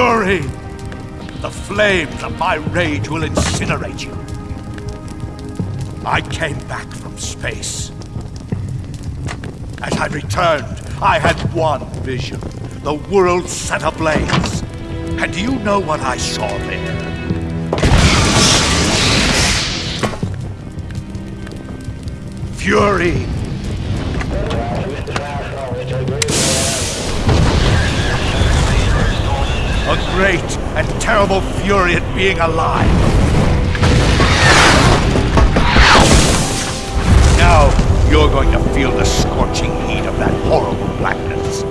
Fury. The flames of my rage will incinerate you. I came back from space. As I returned, I had one vision. The world set ablaze. And do you know what I saw there? Fury! A great and terrible fury at being alive. Now, you're going to feel the scorching heat of that horrible blackness.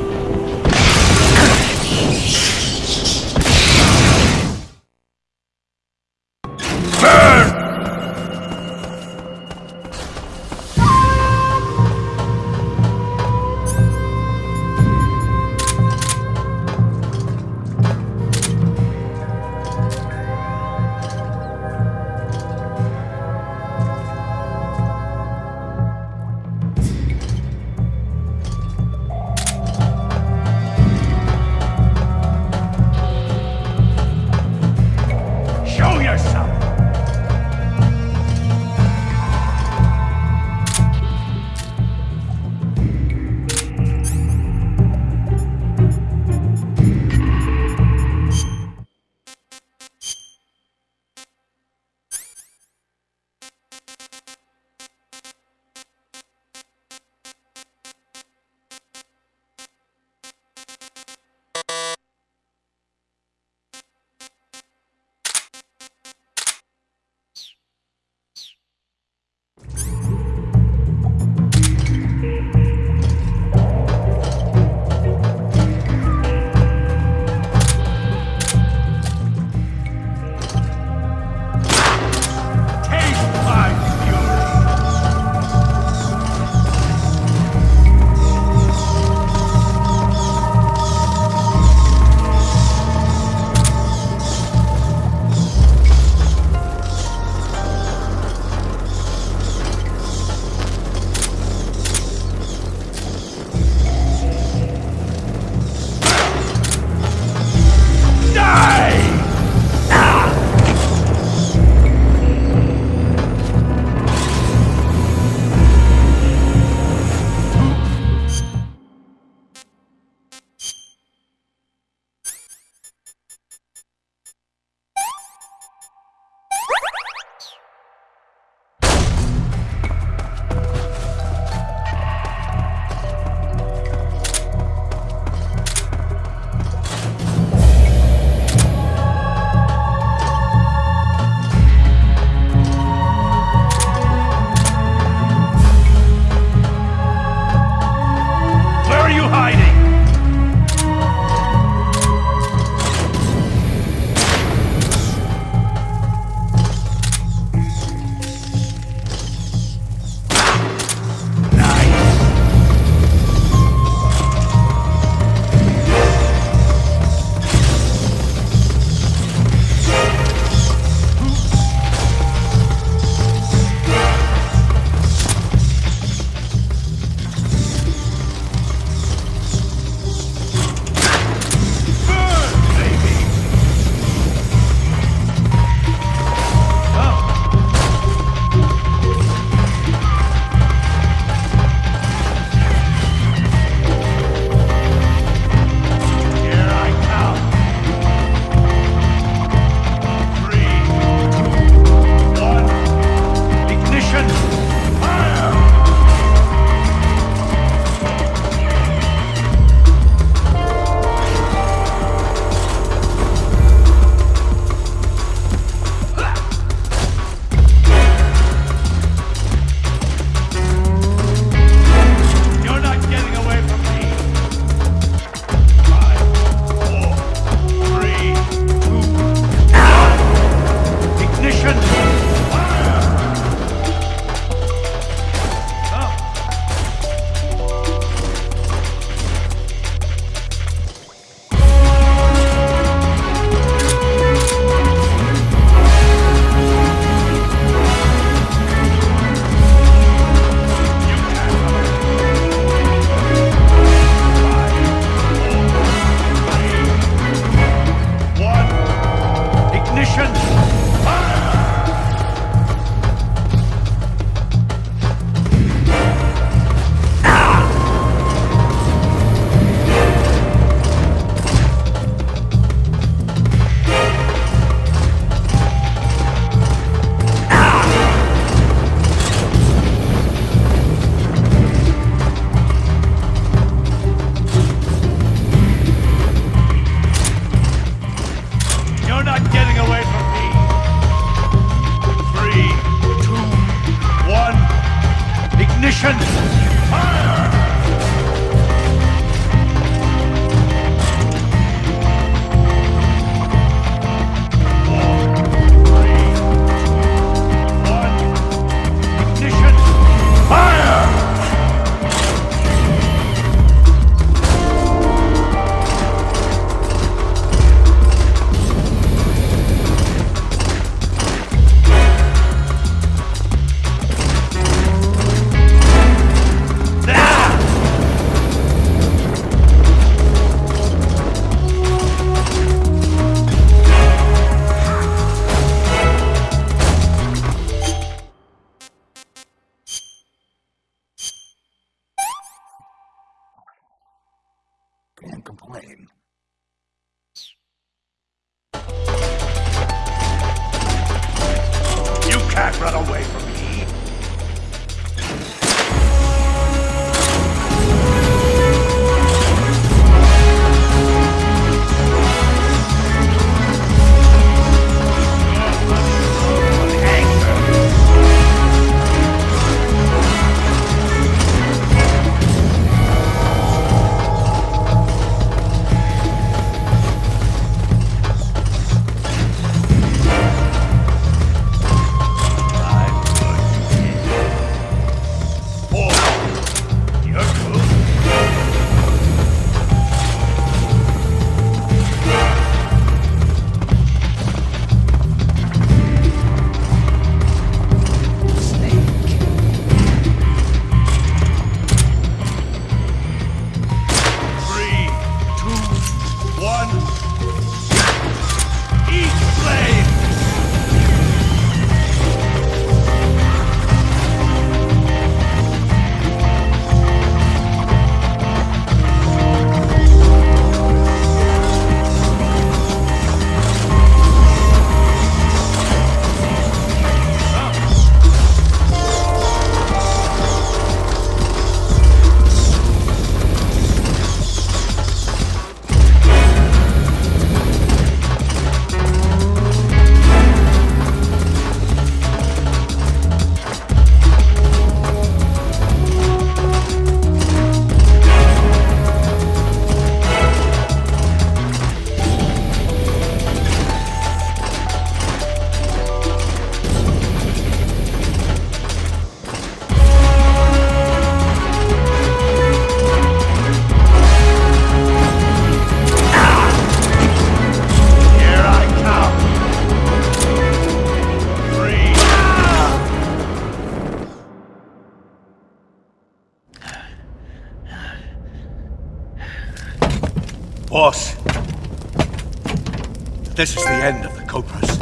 End of the Cobras.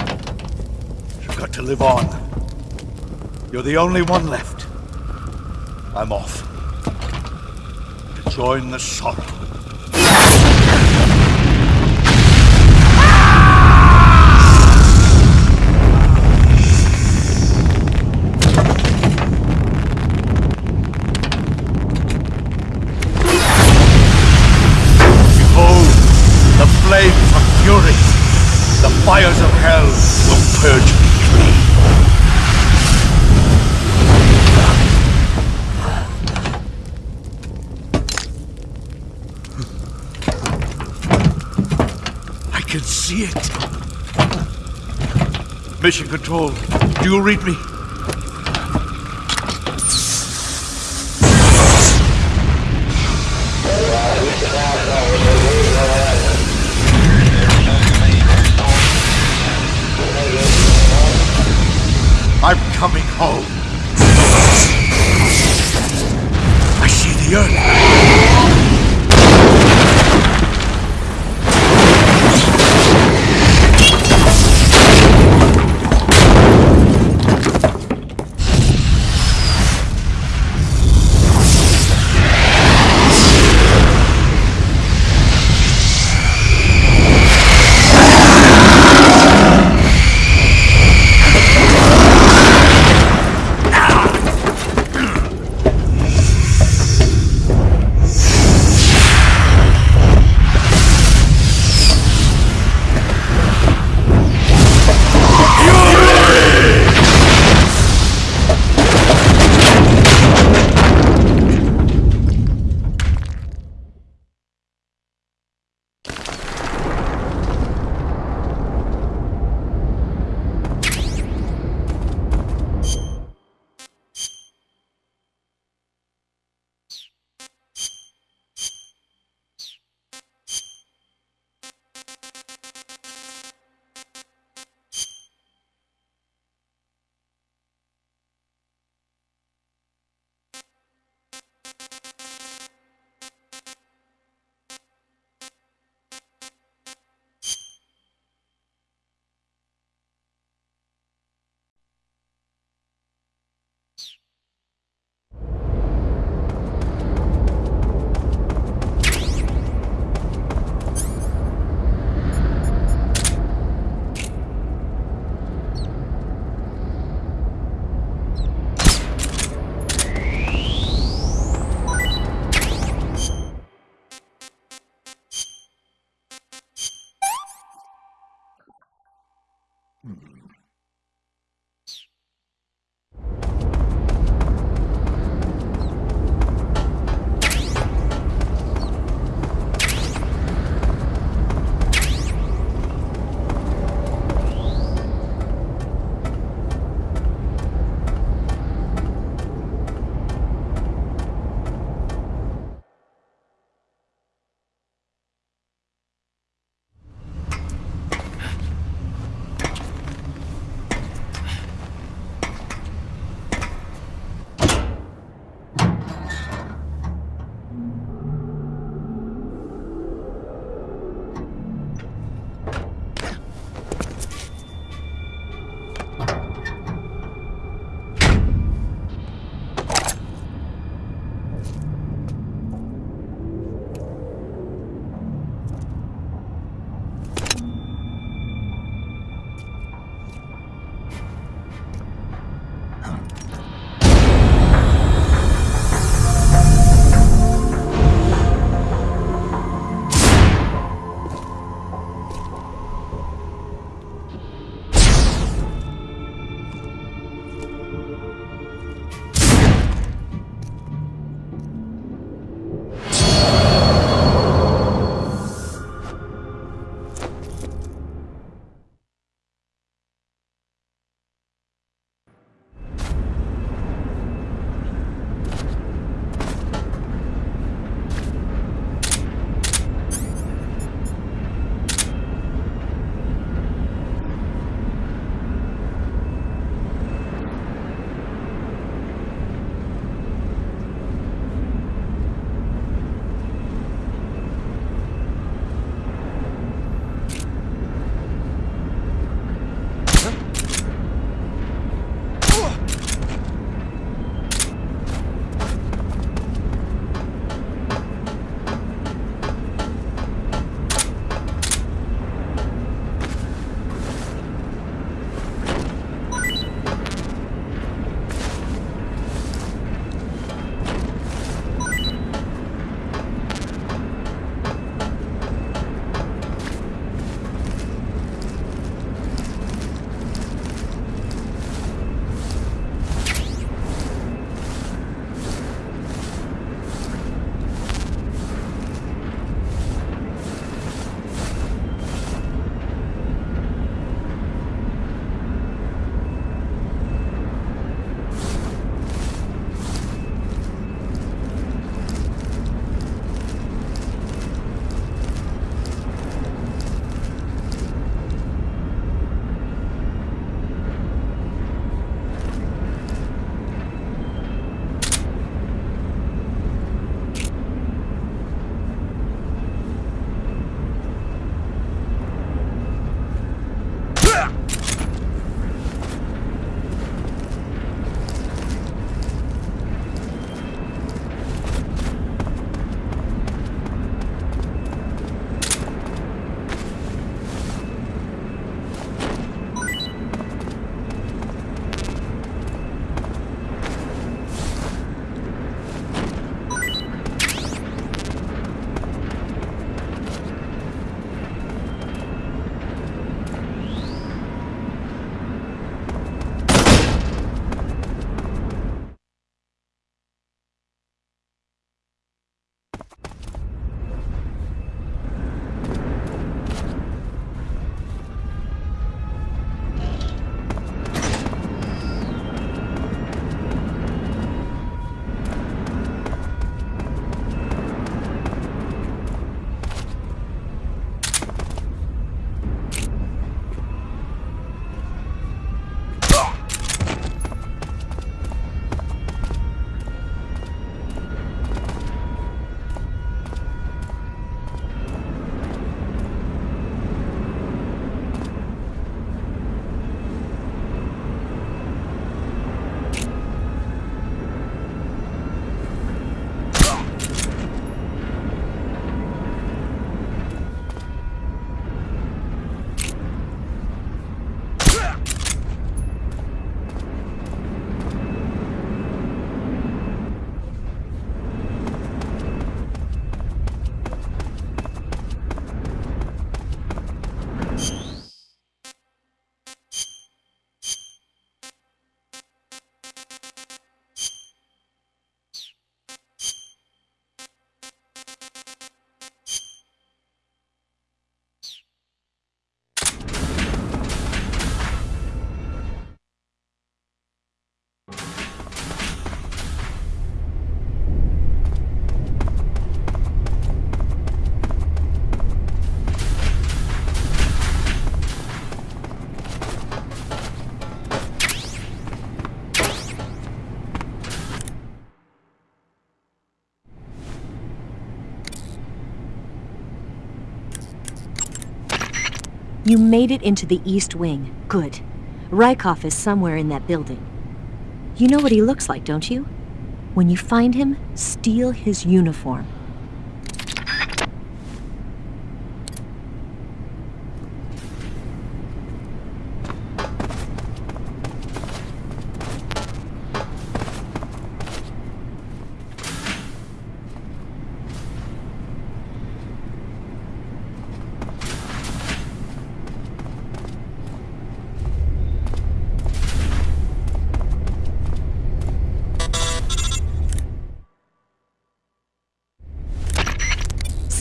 You've got to live on. You're the only one left. I'm off. To join the sorrow. Fires of hell will purge me clean. I can see it. Mission Control, do you read me? You made it into the East Wing. Good. Raikov is somewhere in that building. You know what he looks like, don't you? When you find him, steal his uniform.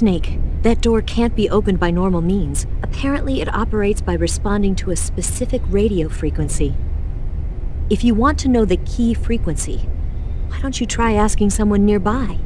Snake, that door can't be opened by normal means. Apparently, it operates by responding to a specific radio frequency. If you want to know the key frequency, why don't you try asking someone nearby?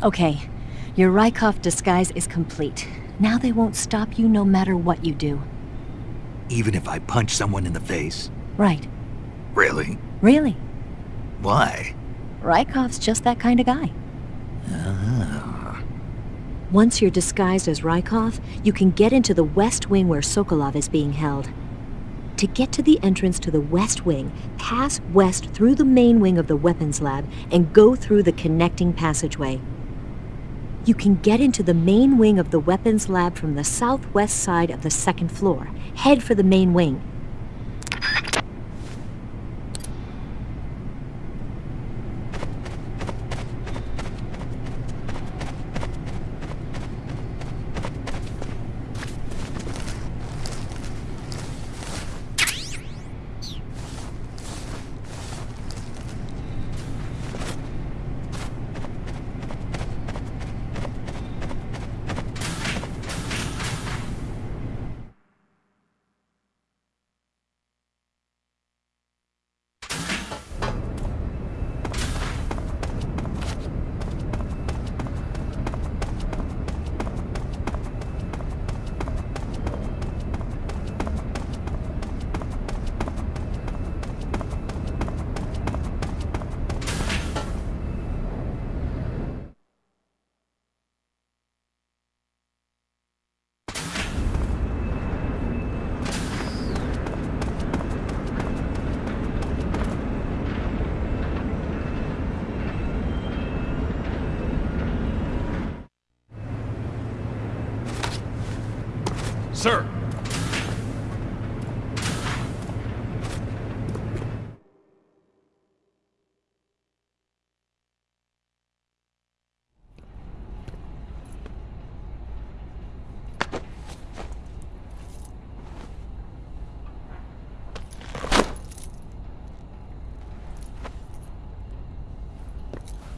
Okay, your Raikov disguise is complete. Now they won't stop you no matter what you do. Even if I punch someone in the face? Right. Really? Really. Why? Raikov's just that kind of guy. Ah. Once you're disguised as Raikov, you can get into the West Wing where Sokolov is being held. To get to the entrance to the West Wing, pass west through the main wing of the weapons lab and go through the connecting passageway. You can get into the main wing of the weapons lab from the southwest side of the second floor. Head for the main wing. Sir!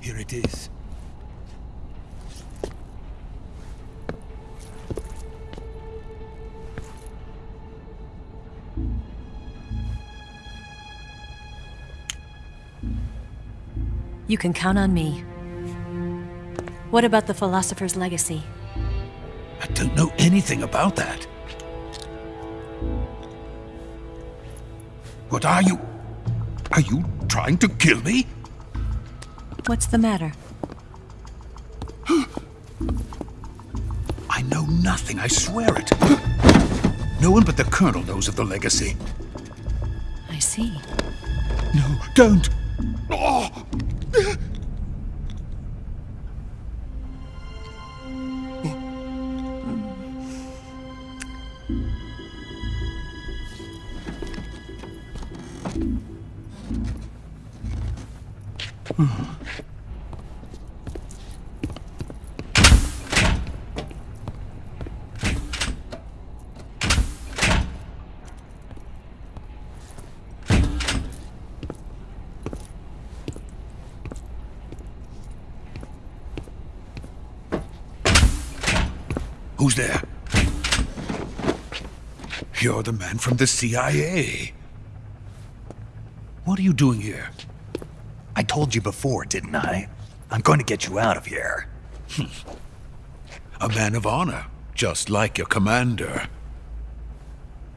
Here it is. You can count on me. What about the Philosopher's Legacy? I don't know anything about that. What are you? Are you trying to kill me? What's the matter? I know nothing, I swear it. No one but the Colonel knows of the legacy. I see. No, don't! Oh. Who's there? You're the man from the CIA. What are you doing here? I told you before, didn't I? I'm going to get you out of here. A man of honor, just like your commander.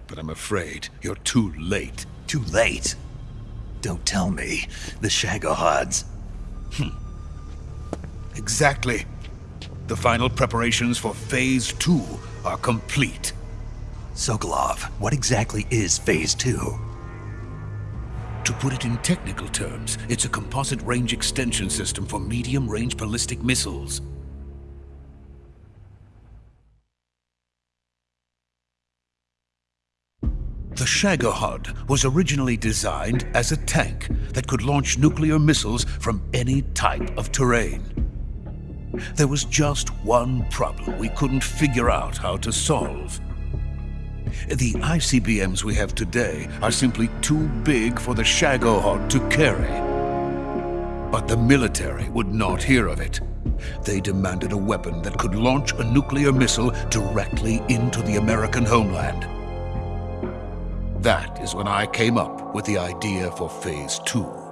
But I'm afraid you're too late. Too late. Don't tell me. The Shagohods. Hmm. Exactly. The final preparations for Phase 2 are complete. Sokolov, what exactly is Phase 2? To put it in technical terms, it's a composite range extension system for medium-range ballistic missiles. The Shagohod was originally designed as a tank that could launch nuclear missiles from any type of terrain. There was just one problem we couldn't figure out how to solve. The ICBMs we have today are simply too big for the Shagohod to carry. But the military would not hear of it. They demanded a weapon that could launch a nuclear missile directly into the American homeland. That is when I came up with the idea for Phase 2.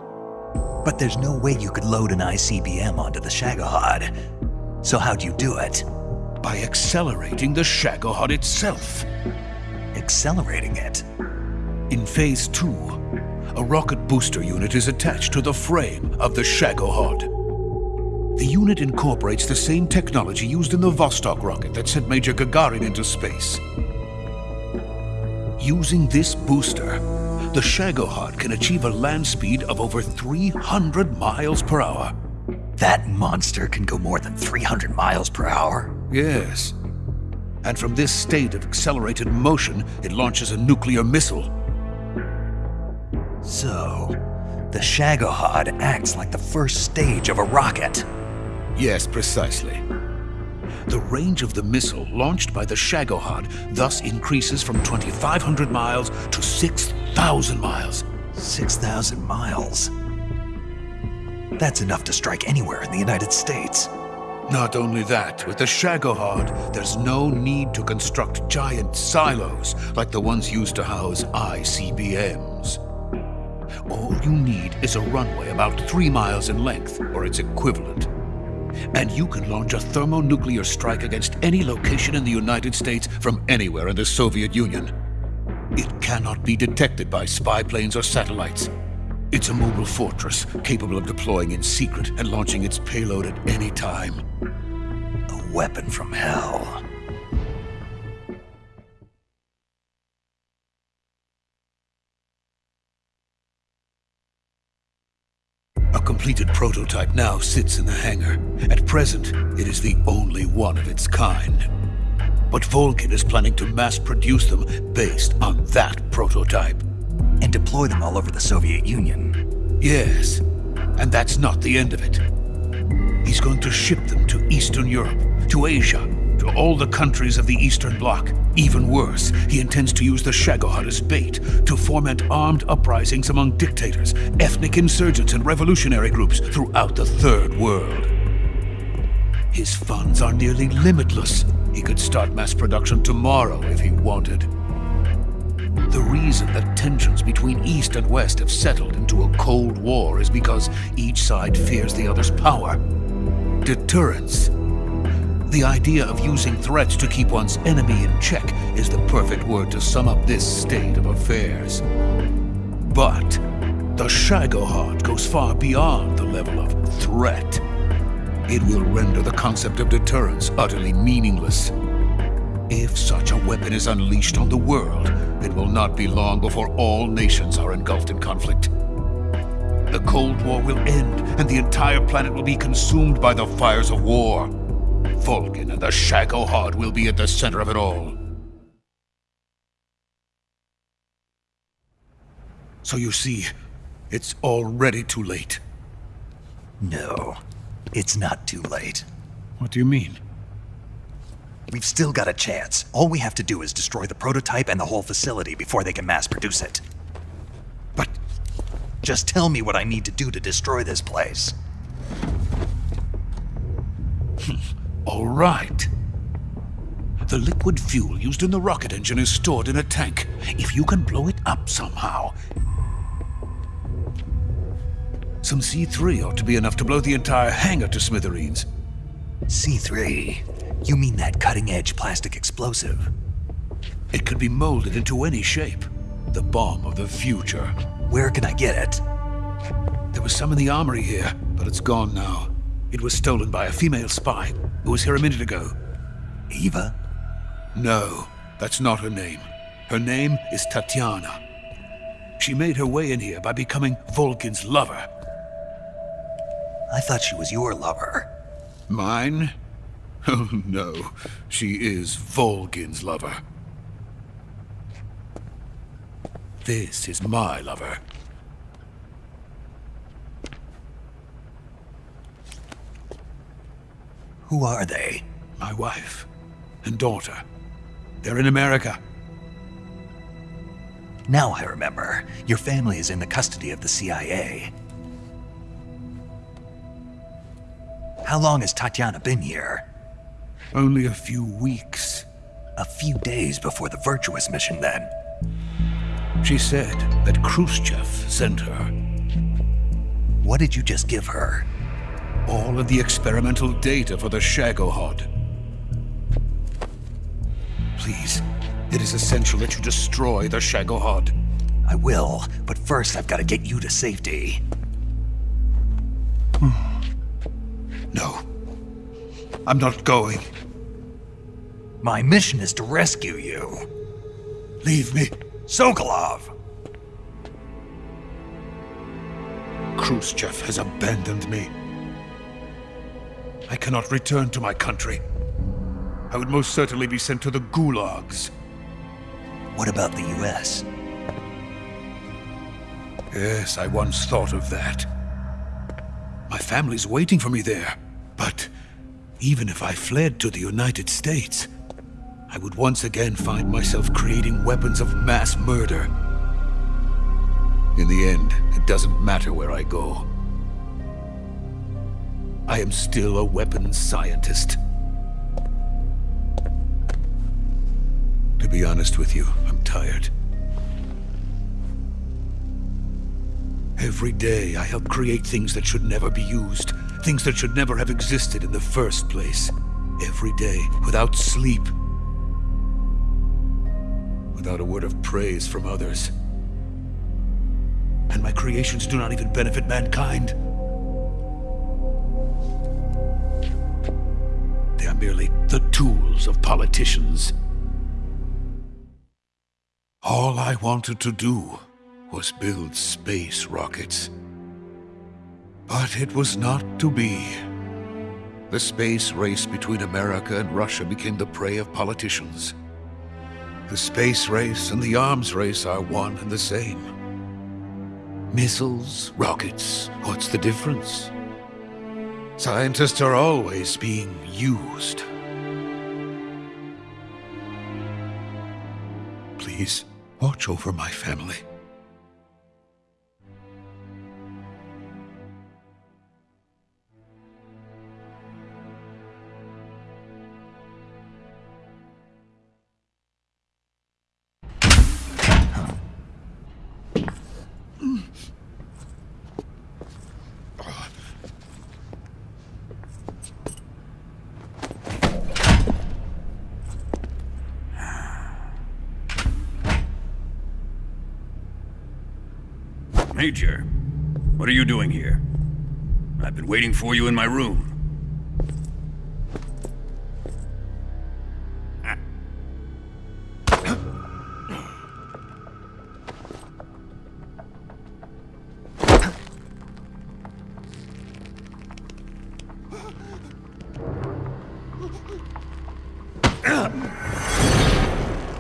But there's no way you could load an ICBM onto the Shagohod. So how'd you do it? By accelerating the Shagohod itself. Accelerating it? In Phase 2, a rocket booster unit is attached to the frame of the Shagohod. The unit incorporates the same technology used in the Vostok rocket that sent Major Gagarin into space. Using this booster, the Shagohod can achieve a land speed of over 300 miles per hour. That monster can go more than 300 miles per hour? Yes. And from this state of accelerated motion, it launches a nuclear missile. So, the Shagohod acts like the first stage of a rocket. Yes, precisely. The range of the missile launched by the Shagohod thus increases from 2,500 miles to 6,000 miles. 6,000 miles? That's enough to strike anywhere in the United States. Not only that, with the Shagohod, there's no need to construct giant silos like the ones used to house ICBMs. All you need is a runway about three miles in length, or its equivalent. And you can launch a thermonuclear strike against any location in the United States from anywhere in the Soviet Union. It cannot be detected by spy planes or satellites. It's a mobile fortress, capable of deploying in secret and launching its payload at any time. A weapon from hell. A completed prototype now sits in the hangar. At present, it is the only one of its kind. But Volgin is planning to mass produce them based on that prototype. And deploy them all over the Soviet Union. Yes, and that's not the end of it. He's going to ship them to Eastern Europe, to Asia, to all the countries of the Eastern Bloc. Even worse, he intends to use the Shagohod as bait to foment armed uprisings among dictators, ethnic insurgents, and revolutionary groups throughout the Third World. His funds are nearly limitless. He could start mass production tomorrow if he wanted. The reason that tensions between East and West have settled into a Cold War is because each side fears the other's power. Deterrence. The idea of using threats to keep one's enemy in check is the perfect word to sum up this state of affairs. But the Shagohod goes far beyond the level of threat. It will render the concept of deterrence utterly meaningless. If such a weapon is unleashed on the world, it will not be long before all nations are engulfed in conflict. The Cold War will end, and the entire planet will be consumed by the fires of war. Volgin and the Shagohod will be at the center of it all. So you see, it's already too late. No, it's not too late. What do you mean? We've still got a chance. All we have to do is destroy the prototype and the whole facility before they can mass produce it. But Just tell me what I need to do to destroy this place. All right. The liquid fuel used in the rocket engine is stored in a tank. If you can blow it up somehow... Some C3 ought to be enough to blow the entire hangar to smithereens. C3? You mean that cutting-edge plastic explosive? It could be molded into any shape. The bomb of the future. Where can I get it? There was some in the armory here, but it's gone now. It was stolen by a female spy who was here a minute ago. Eva? No, that's not her name. Her name is Tatiana. She made her way in here by becoming Volgin's lover. I thought she was your lover. Mine? Oh no, she is Volgin's lover. This is my lover. Who are they? My wife and daughter. They're in America. Now I remember. Your family is in the custody of the CIA. How long has Tatiana been here? Only a few weeks. A few days before the Virtuous mission, then. She said that Khrushchev sent her. What did you just give her? All of the experimental data for the Shagohod. Please, it is essential that you destroy the Shagohod. I will, but first I've got to get you to safety. Hmm. No. I'm not going. My mission is to rescue you. Leave me. Sokolov! Khrushchev has abandoned me. I cannot return to my country. I would most certainly be sent to the gulags. What about the US? Yes, I once thought of that. My family's waiting for me there. But even if I fled to the United States, I would once again find myself creating weapons of mass murder. In the end, it doesn't matter where I go. I am still a weapons scientist. To be honest with you, I'm tired. Every day I help create things that should never be used, things that should never have existed in the first place. Every day, without sleep, without a word of praise from others. And my creations do not even benefit mankind. They are merely the tools of politicians. All I wanted to do was build space rockets. But it was not to be. The space race between America and Russia became the prey of politicians. The space race and the arms race are one and the same. Missiles, rockets, what's the difference? Scientists are always being used. Please, watch over my family. Major, what are you doing here? I've been waiting for you in my room.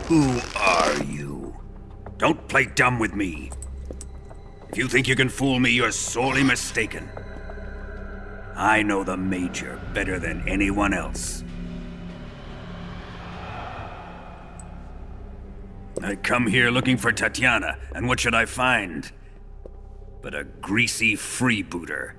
Who are you? Don't play dumb with me. If you think you can fool me, you're sorely mistaken. I know the Major better than anyone else. I come here looking for Tatiana, and what should I find? But a greasy freebooter.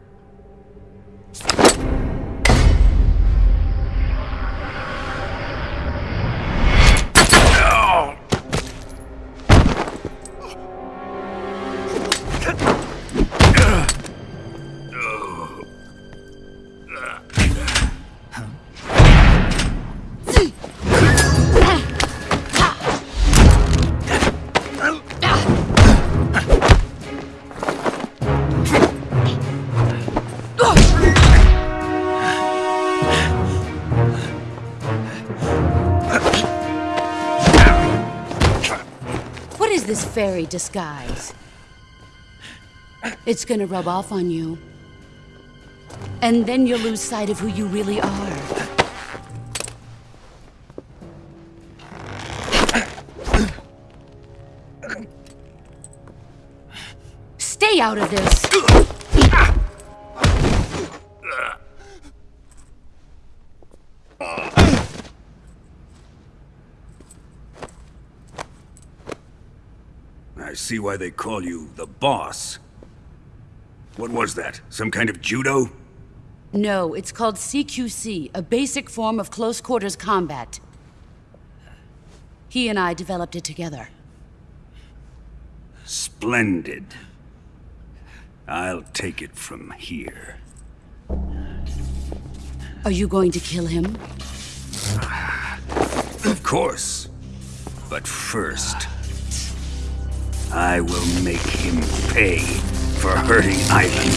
Fairy disguise? It's gonna rub off on you. And then you'll lose sight of who you really are. Stay out of this! See why they call you the boss. What was that? Some kind of judo? No, it's called CQC, a basic form of close quarters combat. He and I developed it together. Splendid. I'll take it from here. Are you going to kill him? Of course. But first, I will make him pay for hurting Ivan.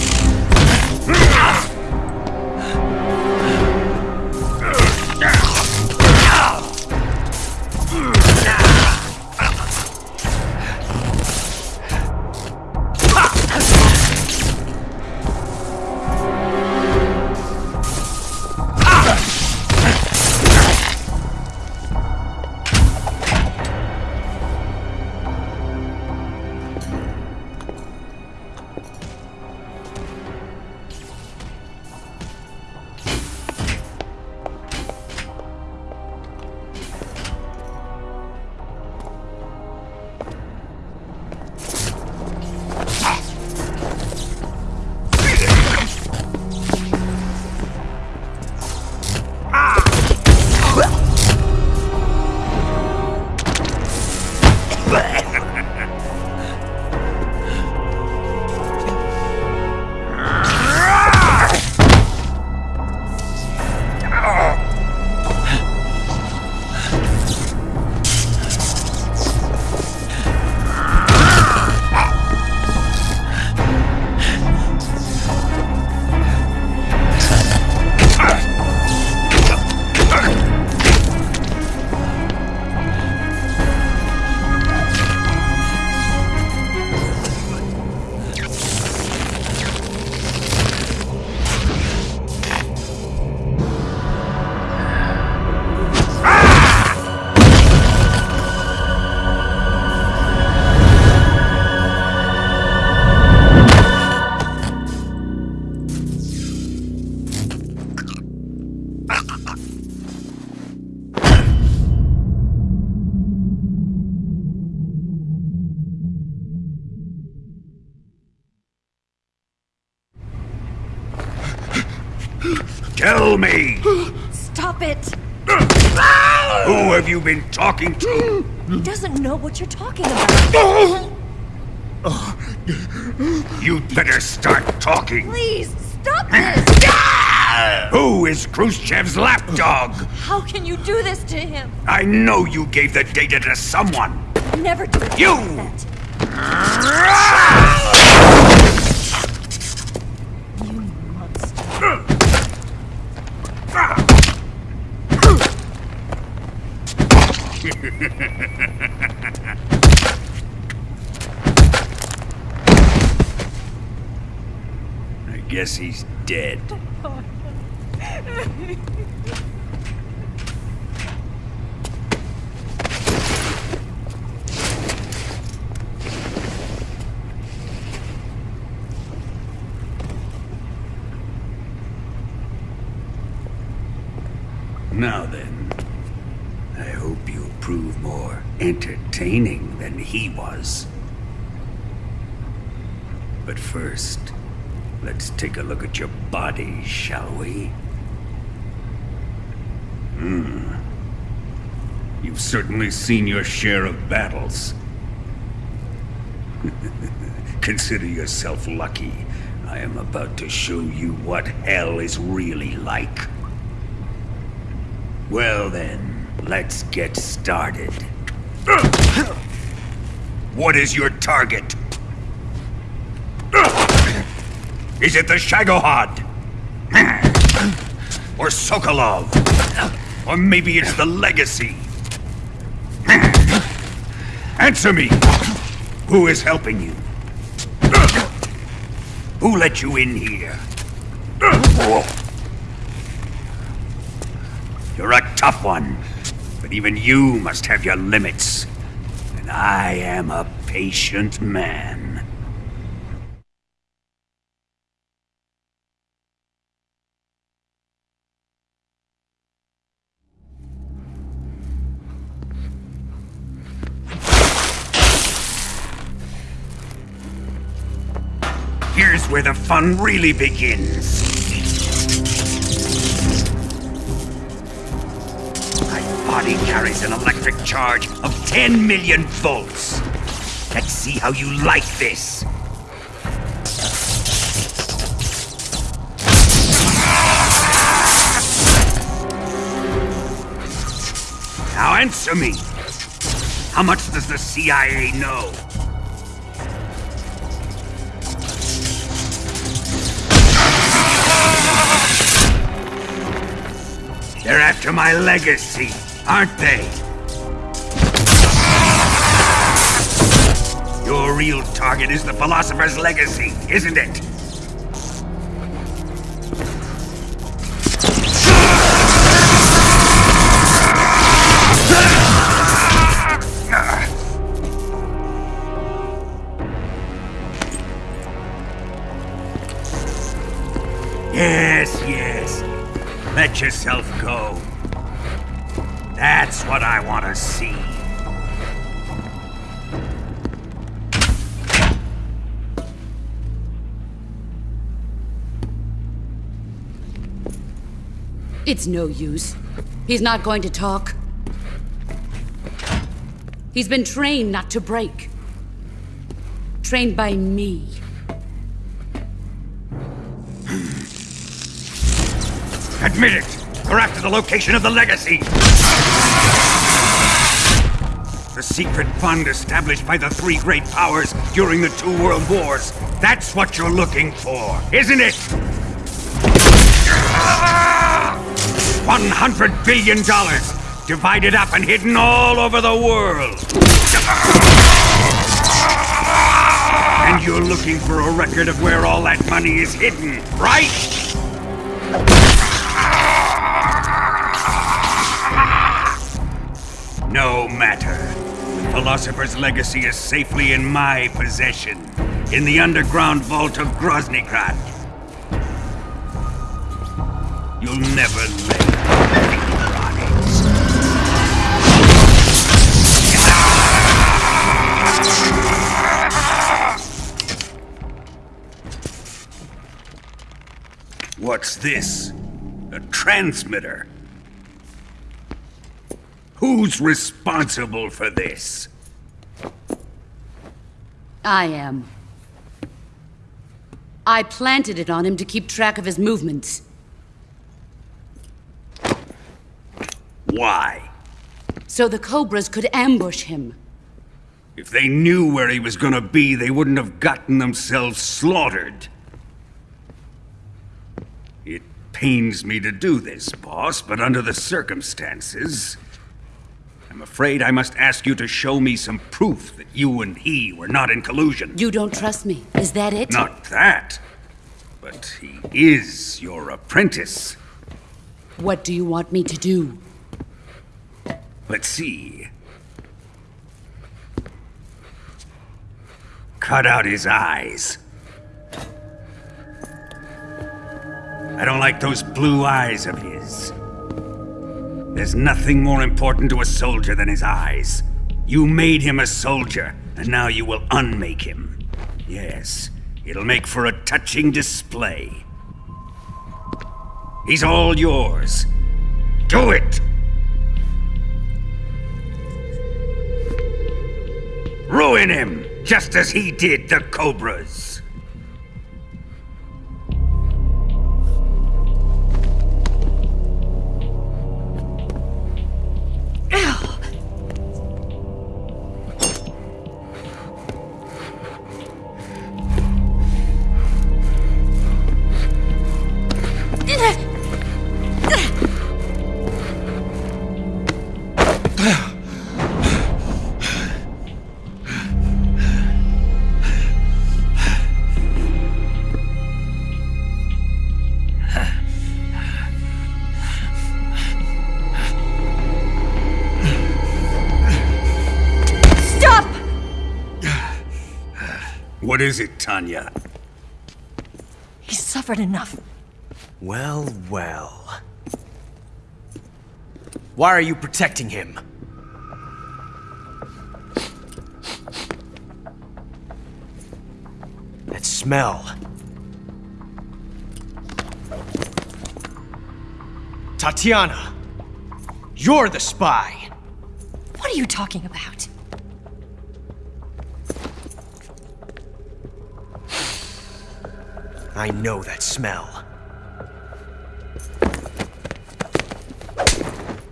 Me, Stop it! who have you been talking to? He doesn't know what you're talking about. You'd better start talking. Please, stop this! Who is Khrushchev's lapdog? How can you do this to him? I know you gave the data to someone. Never do You! like ah that. You monster. I guess he's dead. Now then, I hope you'll prove more entertaining than he was. But first, let's take a look at your body, shall we? Hmm. You've certainly seen your share of battles. Consider yourself lucky. I am about to show you what hell is really like. Well then, let's get started. What is your target? Is it the Shagohod? Or Sokolov? Or maybe it's the Legacy? Answer me! Who is helping you? Who let you in here? You're a tough one, even you must have your limits. And I am a patient man. Here's where the fun really begins. Body carries an electric charge of 10 million volts. Let's see how you like this. Now answer me. How much does the CIA know? They're after my legacy, aren't they? Your real target is the Philosopher's Legacy, isn't it? Yes, yes. Let yourself go. That's what I want to see. It's no use. He's not going to talk. He's been trained not to break. Trained by me. Admit it! The location of the legacy! The secret fund established by the three great powers during the two world wars. That's what you're looking for, isn't it? $100 billion! Divided up and hidden all over the world! And you're looking for a record of where all that money is hidden, right? No matter. The Philosopher's Legacy is safely in my possession, in the underground vault of Groznygrad. You'll never lay. What's this? A transmitter? Who's responsible for this? I am. I planted it on him to keep track of his movements. Why? So the Cobras could ambush him. If they knew where he was gonna be, they wouldn't have gotten themselves slaughtered. It pains me to do this, boss, but under the circumstances, I'm afraid I must ask you to show me some proof that you and he were not in collusion. You don't trust me. Is that it? Not that, but he is your apprentice. What do you want me to do? Let's see. Cut out his eyes. I don't like those blue eyes of his. There's nothing more important to a soldier than his eyes. You made him a soldier, and now you will unmake him. Yes, it'll make for a touching display. He's all yours. Do it! Ruin him, just as he did the Cobras. Tanya? He's suffered enough. Well, well. Why are you protecting him? That smell. Tatiana! You're the spy! What are you talking about? I know that smell.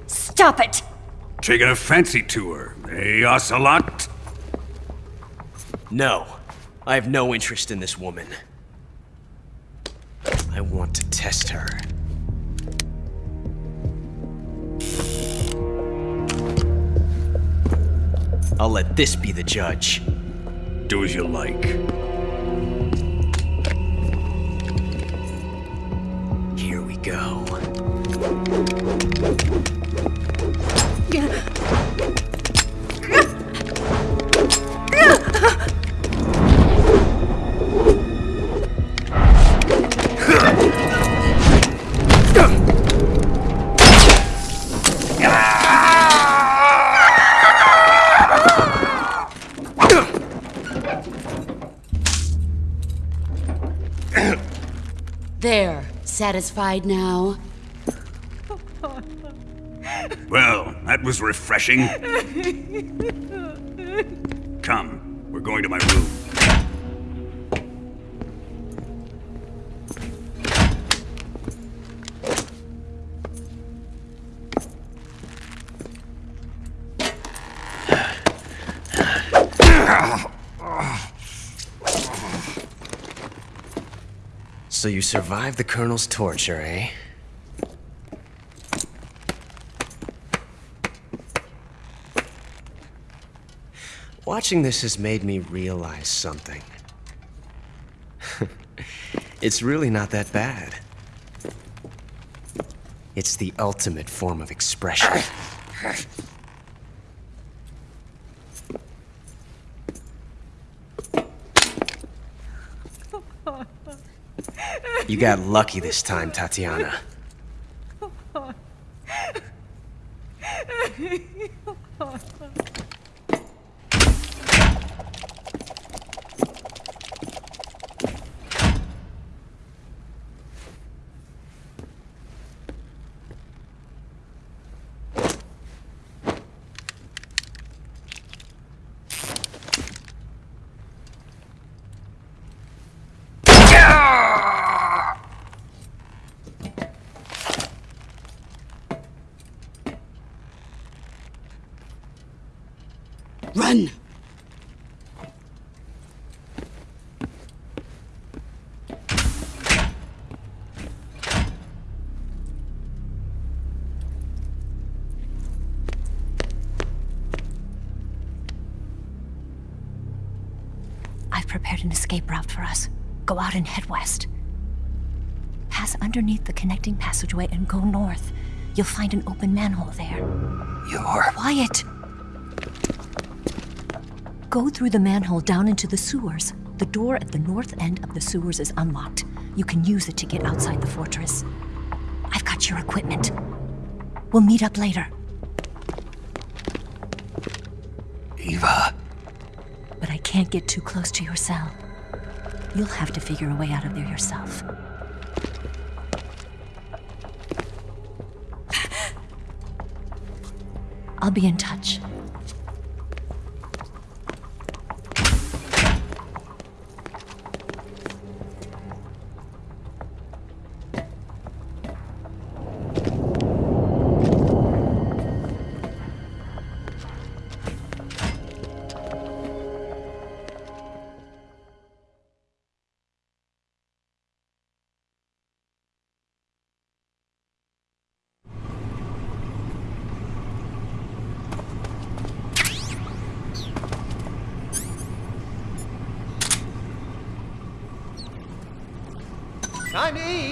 Stop it! Taking a fancy to her, eh, Ocelot? No. I have no interest in this woman. I want to test her. I'll let this be the judge. Do as you like. Go. Satisfied now? Well, that was refreshing. survived the Colonel's torture, eh? Watching this has made me realize something. it's really not that bad. It's the ultimate form of expression. You got lucky this time, Tatiana. Run! I've prepared an escape route for us. Go out and head west. Pass underneath the connecting passageway and go north. You'll find an open manhole there. You're. Quiet! Go through the manhole down into the sewers. The door at the north end of the sewers is unlocked. You can use it to get outside the fortress. I've got your equipment. We'll meet up later. Eva. But I can't get too close to your cell. You'll have to figure a way out of there yourself. I'll be in touch. Time to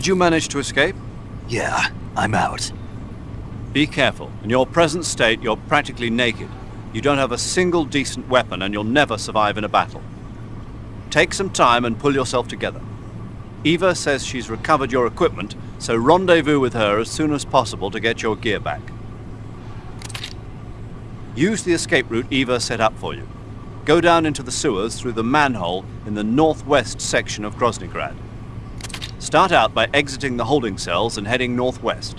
Did you manage to escape? Yeah, I'm out. Be careful. In your present state, you're practically naked. You don't have a single decent weapon, and you'll never survive in a battle. Take some time and pull yourself together. Eva says she's recovered your equipment, so rendezvous with her as soon as possible to get your gear back. Use the escape route Eva set up for you. Go down into the sewers through the manhole in the northwest section of Groznygrad. Start out by exiting the holding cells and heading northwest.